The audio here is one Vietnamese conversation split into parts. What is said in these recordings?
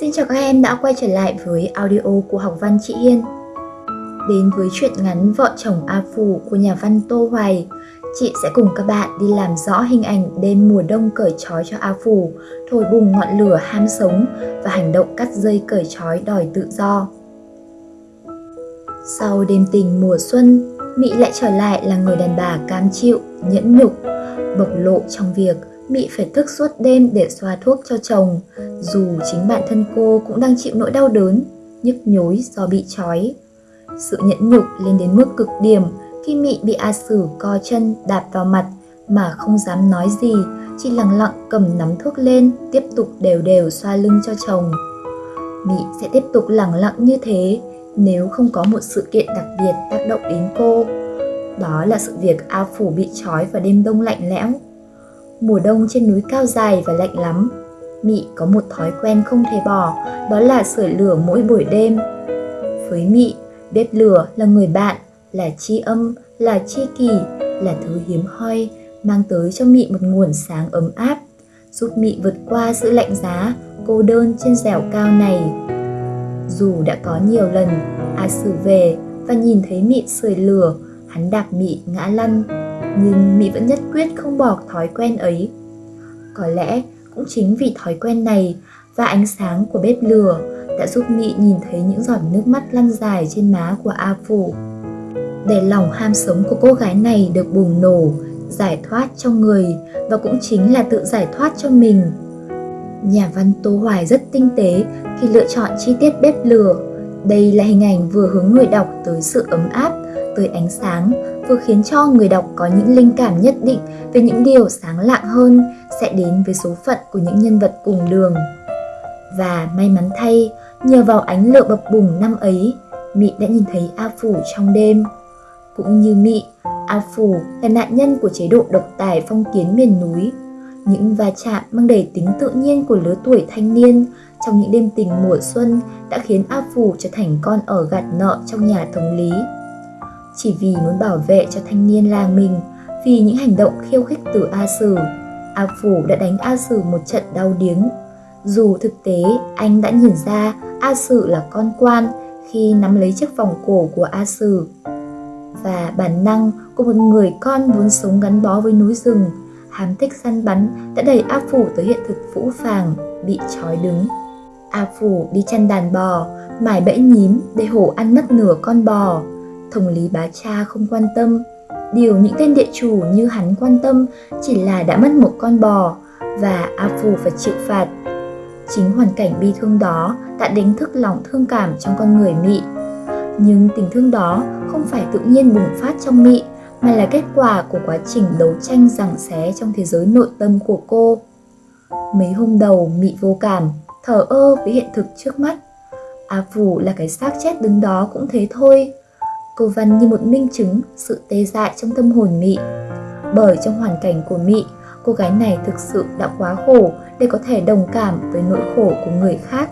Xin chào các em đã quay trở lại với audio của học văn chị Hiên. Đến với truyện ngắn Vợ chồng A Phủ của nhà văn Tô Hoài, chị sẽ cùng các bạn đi làm rõ hình ảnh đêm mùa đông cởi trói cho A Phủ, thổi bùng ngọn lửa ham sống và hành động cắt dây cởi trói đòi tự do. Sau đêm tình mùa xuân, Mỹ lại trở lại là người đàn bà cam chịu, nhẫn nhục, bộc lộ trong việc Mị phải thức suốt đêm để xoa thuốc cho chồng, dù chính bản thân cô cũng đang chịu nỗi đau đớn, nhức nhối do bị trói. Sự nhẫn nhục lên đến mức cực điểm khi Mị bị A Sử co chân đạp vào mặt mà không dám nói gì, chỉ lặng lặng cầm nắm thuốc lên, tiếp tục đều đều xoa lưng cho chồng. Mị sẽ tiếp tục lặng lặng như thế nếu không có một sự kiện đặc biệt tác động đến cô. Đó là sự việc A Phủ bị trói vào đêm đông lạnh lẽo Mùa đông trên núi cao dài và lạnh lắm. Mị có một thói quen không thể bỏ, đó là sưởi lửa mỗi buổi đêm. Với Mị, bếp lửa là người bạn, là chi âm, là chi kỷ, là thứ hiếm hoi, mang tới cho Mị một nguồn sáng ấm áp, giúp Mị vượt qua sự lạnh giá, cô đơn trên dẻo cao này. Dù đã có nhiều lần A Sử về và nhìn thấy Mị sưởi lửa, hắn đạp Mị ngã lăn, nhưng Mỹ vẫn nhất quyết không bỏ thói quen ấy. Có lẽ cũng chính vì thói quen này và ánh sáng của bếp lửa đã giúp Mỹ nhìn thấy những giọt nước mắt lăn dài trên má của A Phủ. Để lòng ham sống của cô gái này được bùng nổ, giải thoát cho người và cũng chính là tự giải thoát cho mình. Nhà văn Tô Hoài rất tinh tế khi lựa chọn chi tiết bếp lửa. Đây là hình ảnh vừa hướng người đọc tới sự ấm áp, tới ánh sáng vừa khiến cho người đọc có những linh cảm nhất định về những điều sáng lạng hơn sẽ đến với số phận của những nhân vật cùng đường. Và may mắn thay, nhờ vào ánh lửa bập bùng năm ấy, Mị đã nhìn thấy A Phủ trong đêm. Cũng như Mị, A Phủ là nạn nhân của chế độ độc tài phong kiến miền núi. Những va chạm mang đầy tính tự nhiên của lứa tuổi thanh niên trong những đêm tình mùa xuân đã khiến A Phủ trở thành con ở gạt nợ trong nhà thống lý chỉ vì muốn bảo vệ cho thanh niên làng mình vì những hành động khiêu khích từ A Sử. A Phủ đã đánh A Sử một trận đau điếng. Dù thực tế anh đã nhìn ra A Sử là con quan khi nắm lấy chiếc vòng cổ của A Sử. Và bản năng của một người con muốn sống gắn bó với núi rừng, hám thích săn bắn đã đẩy A Phủ tới hiện thực phũ phàng, bị trói đứng. A Phủ đi chăn đàn bò, mải bẫy nhím để hổ ăn mất nửa con bò thống lý bá cha không quan tâm. Điều những tên địa chủ như hắn quan tâm chỉ là đã mất một con bò và A Phù phải chịu phạt. Chính hoàn cảnh bi thương đó đã đánh thức lòng thương cảm trong con người Mị. Nhưng tình thương đó không phải tự nhiên bùng phát trong Mị mà là kết quả của quá trình đấu tranh giằng xé trong thế giới nội tâm của cô. Mấy hôm đầu Mị vô cảm, thở ơ với hiện thực trước mắt. A Phù là cái xác chết đứng đó cũng thế thôi. Câu Văn như một minh chứng sự tê dại trong tâm hồn Mị. Bởi trong hoàn cảnh của Mị, cô gái này thực sự đã quá khổ để có thể đồng cảm với nỗi khổ của người khác.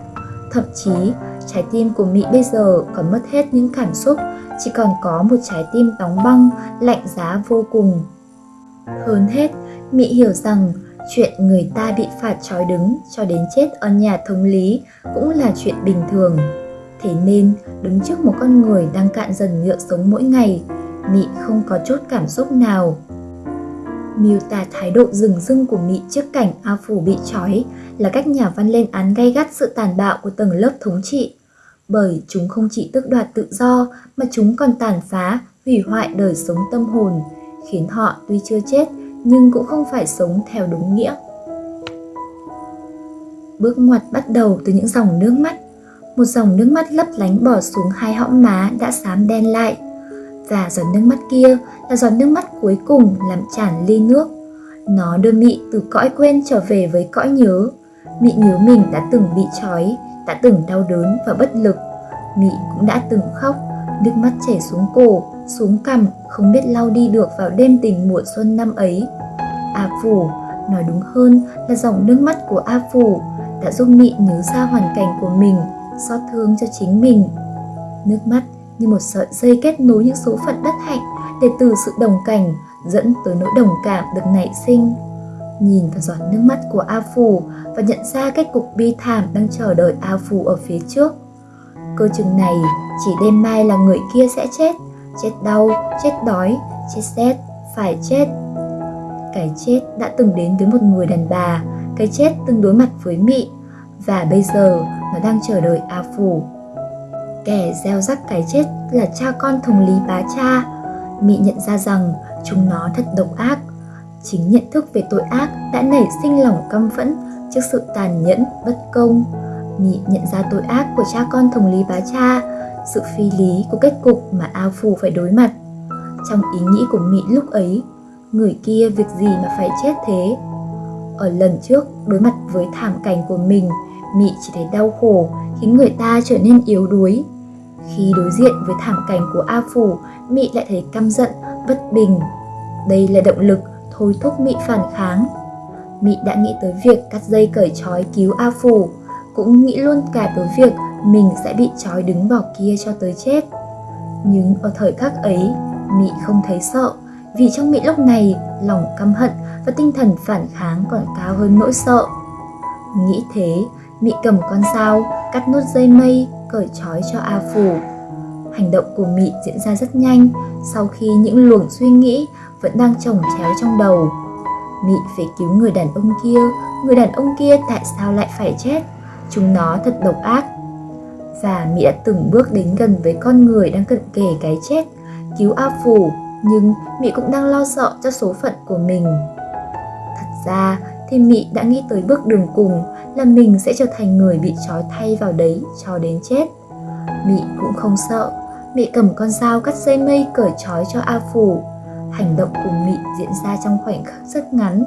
Thậm chí, trái tim của Mị bây giờ còn mất hết những cảm xúc, chỉ còn có một trái tim đóng băng, lạnh giá vô cùng. Hơn hết, Mị hiểu rằng chuyện người ta bị phạt trói đứng cho đến chết ở nhà thống lý cũng là chuyện bình thường Thế nên, đứng trước một con người đang cạn dần nhựa sống mỗi ngày, Mị không có chút cảm xúc nào. Miêu tả thái độ rừng rưng của Mị trước cảnh A Phủ bị trói là cách nhà văn lên án gay gắt sự tàn bạo của tầng lớp thống trị. Bởi chúng không chỉ tước đoạt tự do mà chúng còn tàn phá, hủy hoại đời sống tâm hồn, khiến họ tuy chưa chết nhưng cũng không phải sống theo đúng nghĩa. Bước ngoặt bắt đầu từ những dòng nước mắt một dòng nước mắt lấp lánh bỏ xuống hai hõm má đã xám đen lại. Và giọt nước mắt kia là giọt nước mắt cuối cùng làm tràn ly nước. Nó đưa Mị từ cõi quên trở về với cõi nhớ. Mị nhớ mình đã từng bị trói, đã từng đau đớn và bất lực. Mị cũng đã từng khóc, nước mắt chảy xuống cổ, xuống cằm, không biết lau đi được vào đêm tình mùa xuân năm ấy. A Phủ, nói đúng hơn là dòng nước mắt của A Phủ đã giúp Mị nhớ ra hoàn cảnh của mình xót thương cho chính mình. Nước mắt như một sợi dây kết nối những số phận bất hạnh để từ sự đồng cảnh dẫn tới nỗi đồng cảm được nảy sinh. nhìn vào giọt nước mắt của A Phủ và nhận ra kết cục bi thảm đang chờ đợi A Phủ ở phía trước. Cơ chừng này chỉ đêm mai là người kia sẽ chết, chết đau, chết đói, chết rét, phải chết. Cái chết đã từng đến với một người đàn bà, cái chết từng đối mặt với Mị và bây giờ nó đang chờ đợi A Phủ. Kẻ gieo rắc cái chết là cha con thùng lý bá cha. Mị nhận ra rằng chúng nó thật độc ác. Chính nhận thức về tội ác đã nảy sinh lòng căm phẫn trước sự tàn nhẫn, bất công. Mị nhận ra tội ác của cha con thùng lý bá cha, sự phi lý của kết cục mà A Phủ phải đối mặt. Trong ý nghĩ của Mị lúc ấy, người kia việc gì mà phải chết thế? Ở lần trước, đối mặt với thảm cảnh của mình, Mị chỉ thấy đau khổ khiến người ta trở nên yếu đuối. Khi đối diện với thảm cảnh của A Phủ, Mị lại thấy căm giận, bất bình. Đây là động lực thôi thúc Mị phản kháng. Mị đã nghĩ tới việc cắt dây cởi trói cứu A Phủ, cũng nghĩ luôn cả tới việc mình sẽ bị trói đứng vào kia cho tới chết. Nhưng ở thời khắc ấy, Mị không thấy sợ, vì trong Mị lúc này lòng căm hận và tinh thần phản kháng còn cao hơn nỗi sợ. Nghĩ thế, Mị cầm con dao, cắt nốt dây mây, cởi trói cho A Phủ. Hành động của Mị diễn ra rất nhanh sau khi những luồng suy nghĩ vẫn đang chồng chéo trong đầu. Mị phải cứu người đàn ông kia, người đàn ông kia tại sao lại phải chết? Chúng nó thật độc ác. Và Mị đã từng bước đến gần với con người đang cận kề cái chết, cứu A Phủ, nhưng Mị cũng đang lo sợ cho số phận của mình. Thật ra thì Mị đã nghĩ tới bước đường cùng là mình sẽ trở thành người bị trói thay vào đấy cho đến chết. Mị cũng không sợ, Mị cầm con dao cắt dây mây cởi trói cho A Phủ. Hành động của Mị diễn ra trong khoảnh khắc rất ngắn,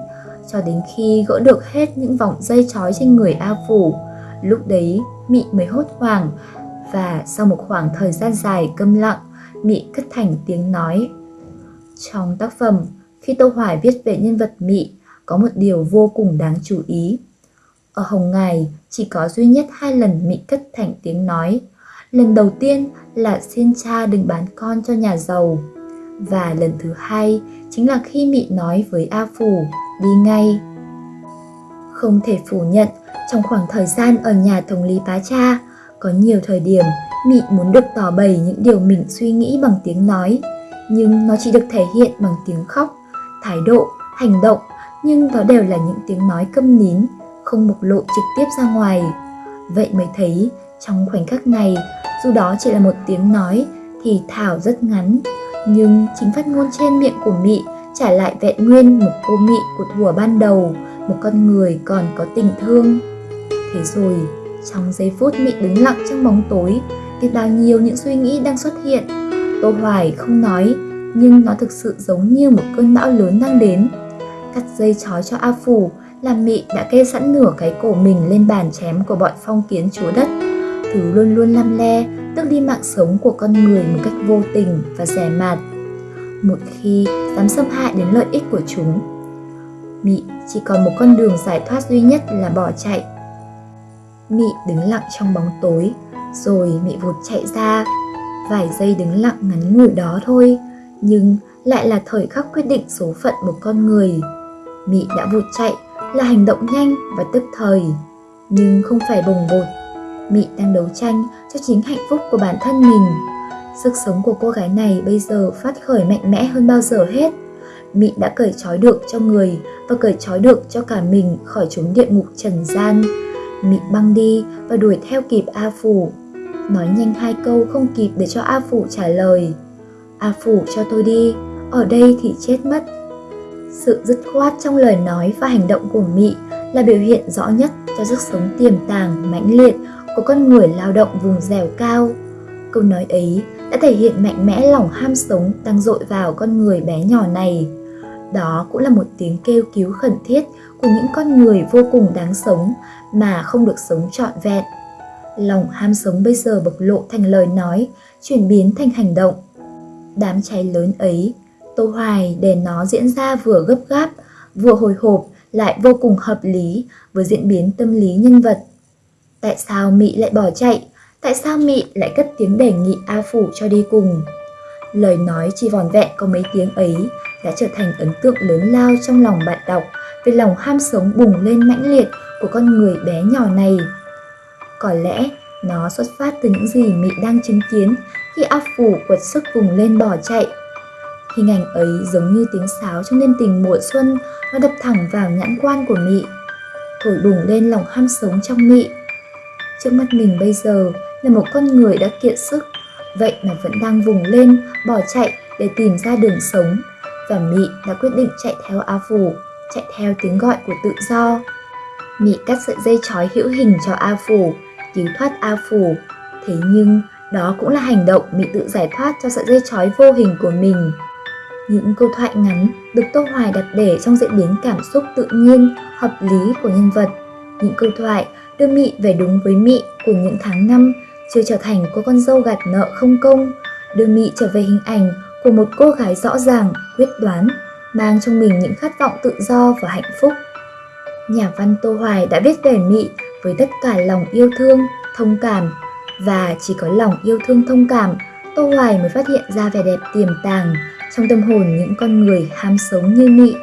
cho đến khi gỡ được hết những vòng dây trói trên người A Phủ. Lúc đấy, Mị mới hốt hoảng và sau một khoảng thời gian dài câm lặng, Mị cất thành tiếng nói. Trong tác phẩm, khi Tô Hoài viết về nhân vật Mị, có một điều vô cùng đáng chú ý. Ở Hồng Ngài chỉ có duy nhất hai lần Mị cất thành tiếng nói. Lần đầu tiên là xin cha đừng bán con cho nhà giàu. Và lần thứ hai chính là khi Mị nói với A Phủ đi ngay. Không thể phủ nhận, trong khoảng thời gian ở nhà thống lý bá cha, có nhiều thời điểm Mị muốn được tỏ bày những điều mình suy nghĩ bằng tiếng nói, nhưng nó chỉ được thể hiện bằng tiếng khóc, thái độ, hành động, nhưng đó đều là những tiếng nói câm nín, không bộc lộ trực tiếp ra ngoài. Vậy mới thấy trong khoảnh khắc này, dù đó chỉ là một tiếng nói thì thảo rất ngắn, nhưng chính phát ngôn trên miệng của Mị trả lại vẹn nguyên một cô Mị của thuở ban đầu, một con người còn có tình thương. Thế rồi, trong giây phút Mị đứng lặng trong bóng tối, biết bao nhiêu những suy nghĩ đang xuất hiện. Tô Hoài không nói, nhưng nó thực sự giống như một cơn bão lớn đang đến. Cắt dây trói cho A Phủ, làm Mị đã kê sẵn nửa cái cổ mình lên bàn chém của bọn phong kiến chúa đất. Thứ luôn luôn lăm le, tước đi mạng sống của con người một cách vô tình và rẻ mạt. Một khi dám xâm hại đến lợi ích của chúng, Mị chỉ còn một con đường giải thoát duy nhất là bỏ chạy. Mị đứng lặng trong bóng tối, rồi Mị vụt chạy ra. Vài giây đứng lặng ngắn ngủi đó thôi, nhưng lại là thời khắc quyết định số phận một con người. Mị đã vụt chạy là hành động nhanh và tức thời, nhưng không phải bồng bột. Mị đang đấu tranh cho chính hạnh phúc của bản thân mình. Sức sống của cô gái này bây giờ phát khởi mạnh mẽ hơn bao giờ hết. Mị đã cởi trói được cho người và cởi trói được cho cả mình khỏi chốn địa ngục trần gian. Mị băng đi và đuổi theo kịp A Phủ. Nói nhanh hai câu không kịp để cho A Phủ trả lời. A Phủ cho tôi đi, ở đây thì chết mất. Sự dứt khoát trong lời nói và hành động của Mị là biểu hiện rõ nhất cho sức sống tiềm tàng, mãnh liệt của con người lao động vùng dẻo cao. Câu nói ấy đã thể hiện mạnh mẽ lòng ham sống đang dội vào con người bé nhỏ này. Đó cũng là một tiếng kêu cứu khẩn thiết của những con người vô cùng đáng sống mà không được sống trọn vẹn. Lòng ham sống bây giờ bộc lộ thành lời nói, chuyển biến thành hành động. Đám cháy lớn ấy, Tô Hoài để nó diễn ra vừa gấp gáp, vừa hồi hộp lại vô cùng hợp lý với diễn biến tâm lý nhân vật. Tại sao Mị lại bỏ chạy? Tại sao Mị lại cất tiếng đề nghị A Phủ cho đi cùng? Lời nói chỉ vòn vẹn có mấy tiếng ấy đã trở thành ấn tượng lớn lao trong lòng bạn đọc về lòng ham sống bùng lên mãnh liệt của con người bé nhỏ này. Có lẽ nó xuất phát từ những gì Mị đang chứng kiến khi A phủ quật sức vùng lên bỏ chạy. Hình ảnh ấy giống như tiếng sáo trong đêm tình mùa xuân, nó đập thẳng vào nhãn quan của Mị, thổi bùng lên lòng ham sống trong Mị. Trước mắt mình bây giờ là một con người đã kiệt sức, vậy mà vẫn đang vùng lên, bỏ chạy để tìm ra đường sống. Và Mị đã quyết định chạy theo A Phủ, chạy theo tiếng gọi của tự do. Mị cắt sợi dây trói hữu hình cho A Phủ, cứu thoát A Phủ. Thế nhưng đó cũng là hành động Mị tự giải thoát cho sợi dây trói vô hình của mình. Những câu thoại ngắn được Tô Hoài đặt để trong diễn biến cảm xúc tự nhiên, hợp lý của nhân vật. Những câu thoại đưa Mị về đúng với Mị của những tháng năm, chưa trở thành cô con dâu gạt nợ không công, đưa Mị trở về hình ảnh của một cô gái rõ ràng, quyết đoán, mang trong mình những khát vọng tự do và hạnh phúc. Nhà văn Tô Hoài đã viết về Mị với tất cả lòng yêu thương, thông cảm và chỉ có lòng yêu thương thông cảm, Tô Hoài mới phát hiện ra vẻ đẹp tiềm tàng trong tâm hồn những con người ham sống như Mị.